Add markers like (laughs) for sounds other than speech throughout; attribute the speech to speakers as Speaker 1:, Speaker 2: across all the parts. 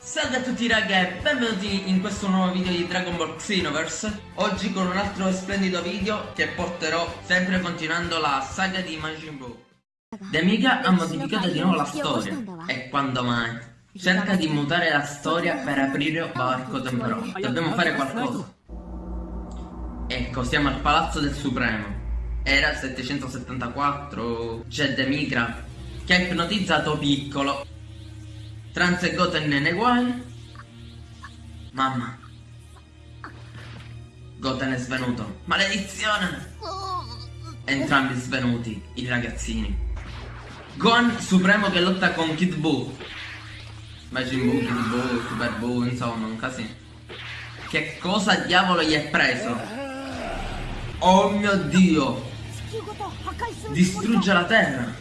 Speaker 1: Salve a tutti raga e benvenuti in questo nuovo video di Dragon Ball Xenoverse. Oggi con un altro splendido video che porterò sempre continuando la saga di Majin Buu Demiga ha modificato di nuovo la storia E quando mai? Cerca di mutare la storia per aprire varco temporale Dobbiamo fare qualcosa Ecco, siamo al Palazzo del Supremo Era 774 C'è Demigra Che ha ipnotizzato Piccolo Trans e Goten ne guai. Mamma. Goten è svenuto. Maledizione! Entrambi svenuti, i ragazzini. Gohan Supremo che lotta con Kid Buu. Majin Buu, Kid Buu, Super Buu, insomma, un casino. Che cosa diavolo gli è preso? Oh mio Dio! Distrugge la terra!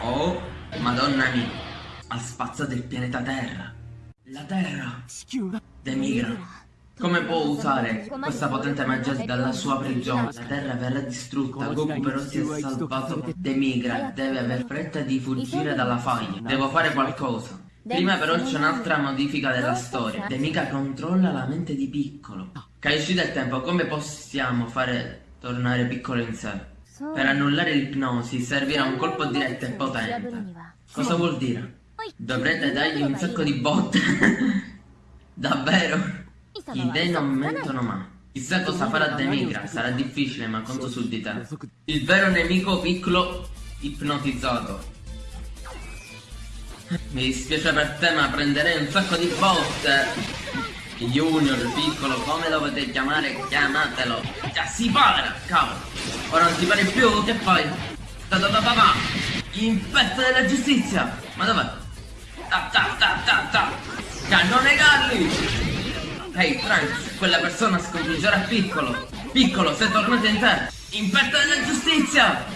Speaker 1: Oh, madonna mia, ha spazzato il pianeta Terra. La Terra demigra. Come può usare questa potente magia dalla sua prigione? La Terra verrà distrutta, Goku però si è salvato, demigra, deve aver fretta di fuggire dalla faglia. Devo fare qualcosa. Prima però c'è un'altra modifica della storia. Demiga controlla la mente di Piccolo. Caesci del tempo, come possiamo fare tornare Piccolo in sé? Per annullare l'ipnosi servirà un colpo diretto e potente. Cosa vuol dire? Dovrete dargli un sacco di botte. (laughs) Davvero? I dei non mentono mai. Chissà cosa farà Demigra, sarà difficile ma conto su di te. Il vero nemico piccolo ipnotizzato. Mi dispiace per te ma prenderei un sacco di botte. Junior, piccolo, come lo potete chiamare, chiamatelo. Già si para, cavolo. Ora non ti pare più, che fai? Ta ta ta ta ta. Infetta della giustizia. Ma dov'è? Ta ta ta ta ta. Cannone Galli. Ehi, hey, Trunks, quella persona sconfiggerà piccolo. Piccolo, sei tornato in te. Infetta della giustizia.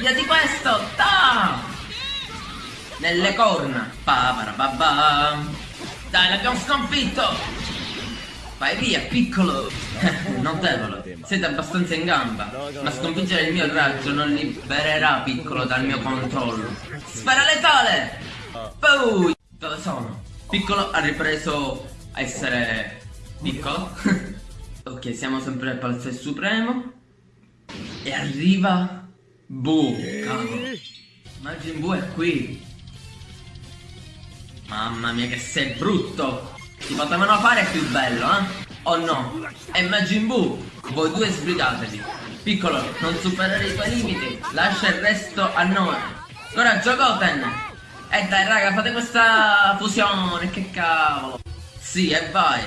Speaker 1: Via di questo, ta. Nelle corna. Pa para ba ba. Dai, l'abbiamo sconfitto! Vai via, piccolo! (laughs) Notevole, siete abbastanza in gamba, ma sconfiggere il mio raggio non libererà piccolo dal mio controllo. Spara letale! Poi! Dove sono? Piccolo ha ripreso a essere piccolo. (laughs) ok, siamo sempre al Palazzo Supremo. E arriva Bu, cavolo. Majin Bu è qui. Mamma mia che sei brutto! Ti potevano fare più bello, eh? O no? E Majin Buu, voi due sbrigatevi. Piccolo, non superare i tuoi limiti, lascia il resto a noi. Coraggio Goten! E dai raga, fate questa fusione, che cavolo! Sì, e vai!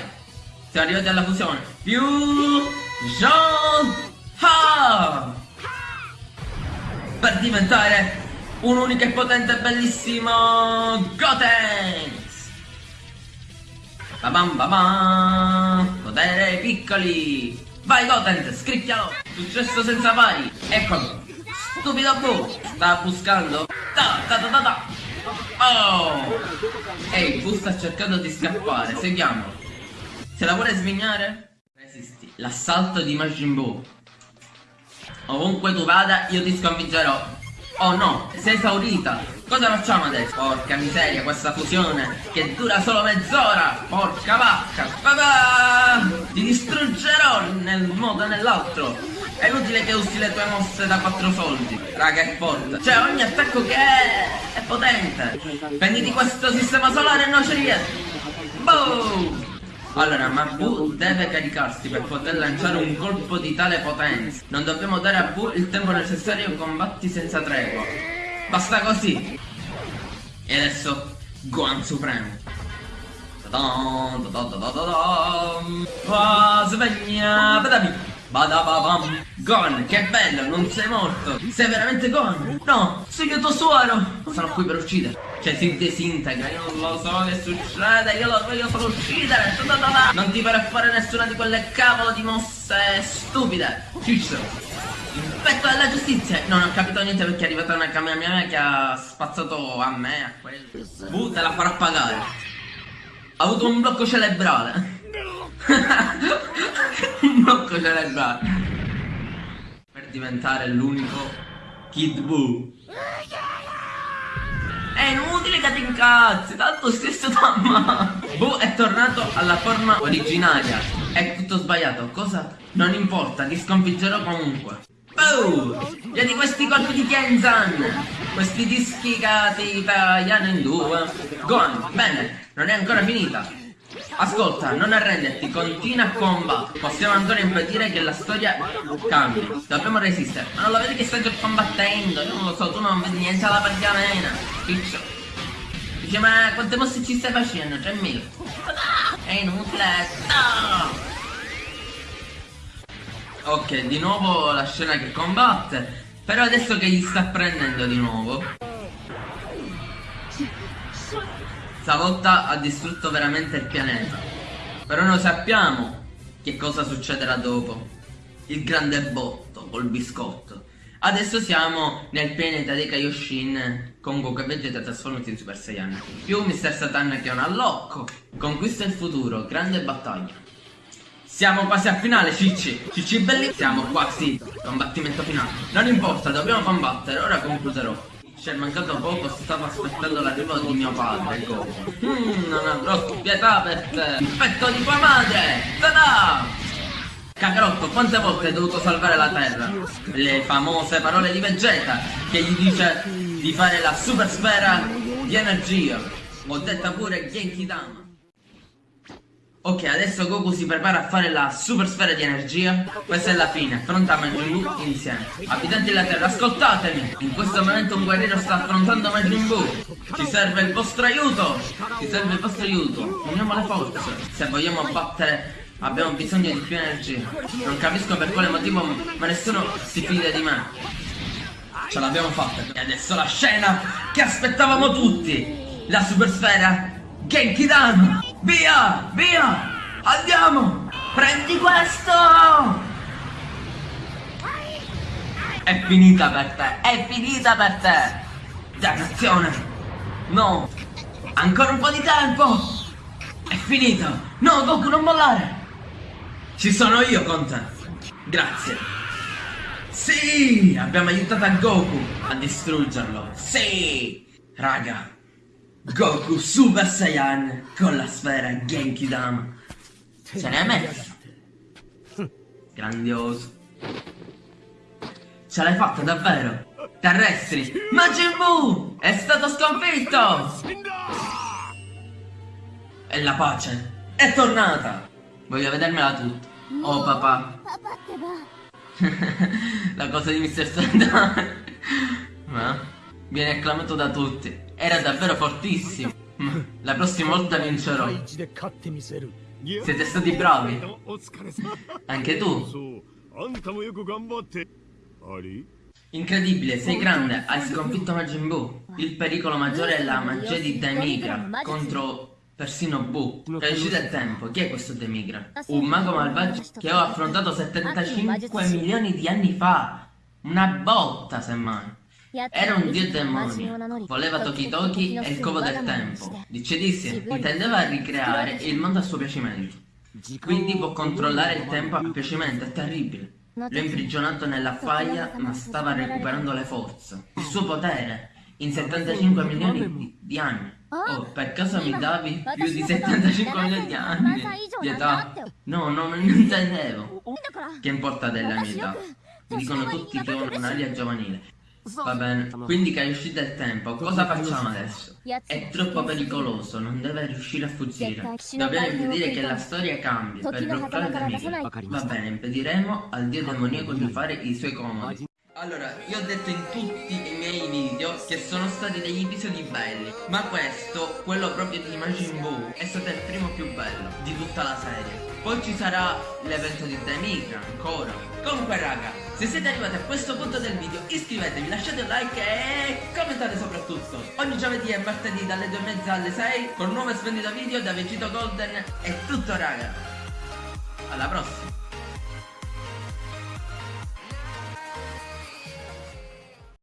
Speaker 1: Siamo arrivati alla fusione. Più... Jean... Ha! Per diventare un unico e potente e bellissimo Gotenks! Babam babam! Potere piccoli! Vai Gotenks, scricchialo! Successo senza pari! Eccolo! Stupido Bu! Sta buscando? Ta ta ta ta ta! Oh! Ehi, Bu sta cercando di scappare, seguiamolo! Se la vuole svignare? Resisti. L'assalto di Majin Buu. Ovunque tu vada, io ti sconfiggerò. Oh no, sei esaurita. Cosa facciamo adesso? Porca miseria, questa fusione che dura solo mezz'ora. Porca vacca. Ti distruggerò nel modo o nell'altro. È inutile che usi le tue mosse da quattro soldi. Raga, è forte. Cioè, ogni attacco che è... è potente. Prenditi questo sistema solare e non ci riesci. Boom! Allora, Mabu deve caricarsi per poter lanciare un colpo di tale potenza. Non dobbiamo dare a Bu il tempo necessario combatti senza tregua. Basta così. E adesso, Gohan Supremo. Ah, sveglia, badami. Badababam. Gon, che bello, non sei morto. Sei veramente Gon? No, sono io tuo suoro. Sono qui per uccidere. Cioè si disintegra, io non lo so che succede, io lo voglio solo uccidere. Non ti farò fare nessuna di quelle cavolo di mosse stupide. Ciccio. Il petto della giustizia! Non ho capito niente perché è arrivata una Kamehameha che ha spazzato a me, a quello. Uh, te la farò pagare. Ha avuto un blocco cerebrale. Un blocco cerebrale. Per diventare l'unico Kid Buu. È inutile che ti incazzi, tanto stesso tamma. Boo è tornato alla forma originaria. È tutto sbagliato, cosa? Non importa, ti sconfiggerò comunque. Oh! Vedi questi colpi di Kenzan! Questi dischi che ti tagliano in due. Gohan, bene, non è ancora finita. Ascolta, non arrenderti, continua a combattere. Possiamo ancora impedire che la storia cambi. Dobbiamo resistere. Ma non lo vedi che sta già combattendo? Io non lo so, tu non vedi niente alla pergamena. Piccio. Dice, ma quante mosse ci stai facendo? 3000. È inutile. Ok, di nuovo la scena che combatte. Però adesso che gli sta prendendo di nuovo. Stavolta ha distrutto veramente il pianeta. Però noi sappiamo che cosa succederà dopo. Il grande botto col biscotto. Adesso siamo nel pianeta dei Kaioshin con Goku e Vegeta trasformati in Super Saiyan. Più Mr. Satan che è un allocco. Conquista il futuro, grande battaglia. Siamo quasi al finale, Cicci. Cicci belli. Siamo quasi. Combattimento finale. Non importa, dobbiamo combattere. Ora concluderò. Ci è mancato poco, stavo aspettando l'arrivo di mio padre, Goku. Mmm, non avrò pietà per te. Petto di tua madre! Tada! Cacarotto, quante volte hai dovuto salvare la Terra? Le famose parole di Vegeta, che gli dice di fare la super sfera di energia. Ho detta pure Genki Dama. Ok, adesso Goku si prepara a fare la super sfera di energia. Questa è la fine, affronta Majin Buu insieme. Abitanti della Terra, ascoltatemi! In questo momento un guerriero sta affrontando Majin Buu. Ci serve il vostro aiuto! Ci serve il vostro aiuto. Uniamo le forze. Se vogliamo battere abbiamo bisogno di più energia. Non capisco per quale motivo, ma nessuno si fida di me. Ce l'abbiamo fatta. E adesso la scena che aspettavamo tutti. La super sfera Genki Dama! Via! Via! Andiamo! Prendi questo! È finita per te! È finita per te! Dannazione! No! Ancora un po' di tempo! È finita! No, Goku, non mollare! Ci sono io con te! Grazie! Sì! Abbiamo aiutato a Goku a distruggerlo! Sì! Raga! Goku Super Saiyan con la sfera Genki Dama. Se ne è messo. Grandioso. Ce l'hai fatta davvero? Terrestri! Majin Buu! È stato sconfitto! E la pace è tornata! Voglio vedermela tutta. Oh papà. (laughs) la cosa di Mr. Sandman. Ma viene acclamato da tutti. Era davvero fortissimo. La prossima volta vincerò. Siete stati bravi. Anche tu. Incredibile, sei grande, hai sconfitto Majin Buu. Il pericolo maggiore è la magia di Demigra contro persino Buu. Capisci del tempo, chi è questo Demigra? Un mago malvagio che ho affrontato 75 milioni di anni fa. Una botta, semmai. Era un dio demonio, voleva Toki Toki e il covo del tempo. Dice Dissi, intendeva ricreare il mondo a suo piacimento. Quindi può controllare il tempo a piacimento, è terribile. L'ho imprigionato nella faglia, ma stava recuperando le forze. Il suo potere, in 75 milioni di, di anni. Oh, per caso mi davi più di 75 milioni di anni di età? No, no, non intendevo. Che importa della mia età? Mi dicono tutti che ho un'aria giovanile. Va bene, quindi che è uscito il tempo, cosa facciamo adesso? È troppo pericoloso, non deve riuscire a fuggire. Dobbiamo impedire che la storia cambi per bloccare Demiga. Va bene, impediremo al dio demoniaco di fare i suoi comodi. Allora, io ho detto in tutti i miei video che sono stati degli episodi belli Ma questo, quello proprio di Majin Buu, è stato il primo più bello di tutta la serie Poi ci sarà l'evento di Demigra ancora. Comunque raga, se siete arrivati a questo punto del video iscrivetevi, lasciate un like e commentate soprattutto. Ogni giovedì e martedì dalle 2 e mezza alle 6 con un nuovo e splendido video da Vegito Golden È tutto raga. Alla prossima